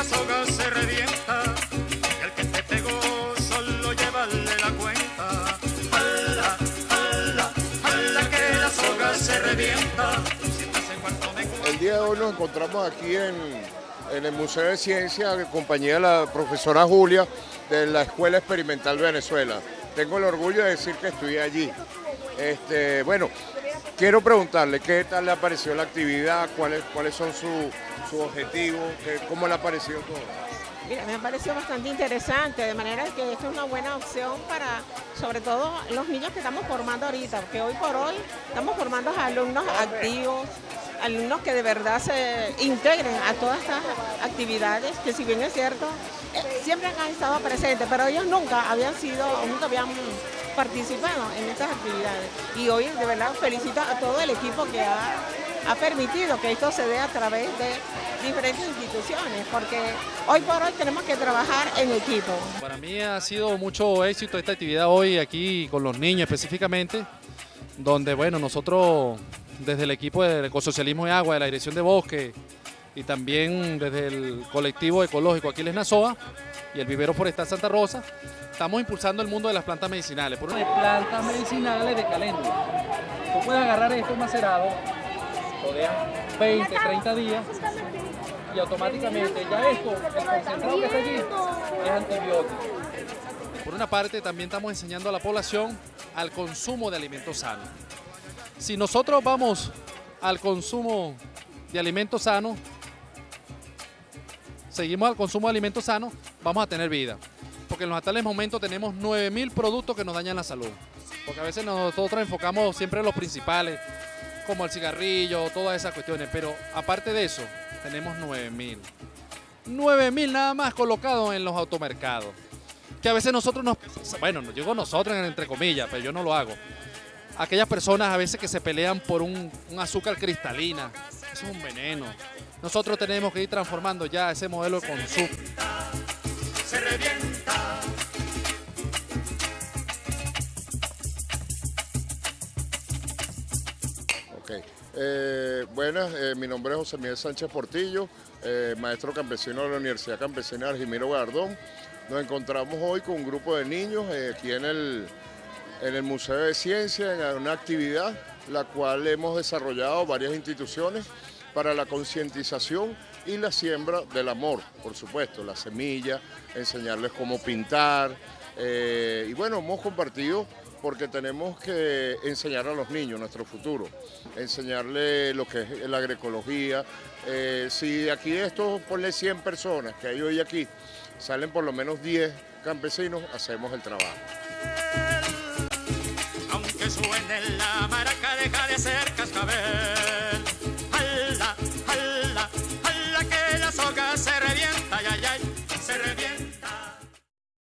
la soga se revienta, el que pegó solo llevarle la cuenta. El día de hoy nos encontramos aquí en, el Museo de Ciencia, en compañía de la profesora Julia de la Escuela Experimental Venezuela. Tengo el orgullo de decir que estudié allí. Este, bueno, quiero preguntarle qué tal le pareció la actividad, cuáles, cuáles son sus objetivos, qué- cómo le ha parecido todo. Mira, me ha parecido bastante interesante, de manera que esta es una buena opción para, sobre todo, los niños que estamos formando ahorita, porque hoy por hoy estamos formando alumnos activos, alumnos que de verdad se integren a todas estas actividades, que si bien es cierto, eh, siempre han estado presentes, pero ellos nunca habían sido, nunca habían participado en estas actividades. Y hoy de verdad felicito a todo el equipo que ha, ha permitido que esto se dé a través de diferentes instituciones, porque hoy por hoy tenemos que trabajar en equipo. Para mí ha sido mucho éxito esta actividad hoy aquí con los niños específicamente, donde bueno, nosotros desde el equipo del Ecosocialismo de Agua, de la Dirección de Bosque y también desde el colectivo ecológico Aquiles Nazoa y el Vivero Forestal Santa Rosa, estamos impulsando el mundo de las plantas medicinales. Por una- de plantas medicinales de caléndula. Tú puedes agarrar esto macerado, lo dejas 20, 30 días y automáticamente ya esto, el concentrado que está allí, es antibiótico. Por una parte, también estamos enseñando a la población al consumo de alimentos sanos. Si nosotros vamos al consumo de alimentos sanos, seguimos al consumo de alimentos sanos, vamos a tener vida. Porque en los actuales momentos tenemos 9.000 productos que nos dañan la salud. Porque a veces nosotros enfocamos siempre en los principales, como el cigarrillo, todas esas cuestiones. Pero aparte de eso, tenemos 9.000. 9.000 nada más colocados en los automercados que a veces nosotros nos, bueno, no digo nosotros entre comillas, pero yo no lo hago. Aquellas personas a veces que se pelean por un, un azúcar cristalina, eso es un veneno. Nosotros tenemos que ir transformando ya ese modelo de consumo. Ok. Eh, buenas, eh, mi nombre es José Miguel Sánchez Portillo, eh, maestro campesino de la Universidad Campesina Argimiro Gardón. Nos encontramos hoy con un grupo de niños aquí en el, en el Museo de Ciencia, en una actividad la cual hemos desarrollado varias instituciones para la concientización y la siembra del amor, por supuesto, la semilla, enseñarles cómo pintar. eh, y bueno, hemos compartido porque tenemos que enseñar a los niños nuestro futuro, enseñarles lo que es la agroecología. Eh, si aquí de estos, ponle 100 personas que hay hoy aquí, salen por lo menos 10 campesinos, hacemos el trabajo. Aunque suene la maraca, deja de ser cascabel.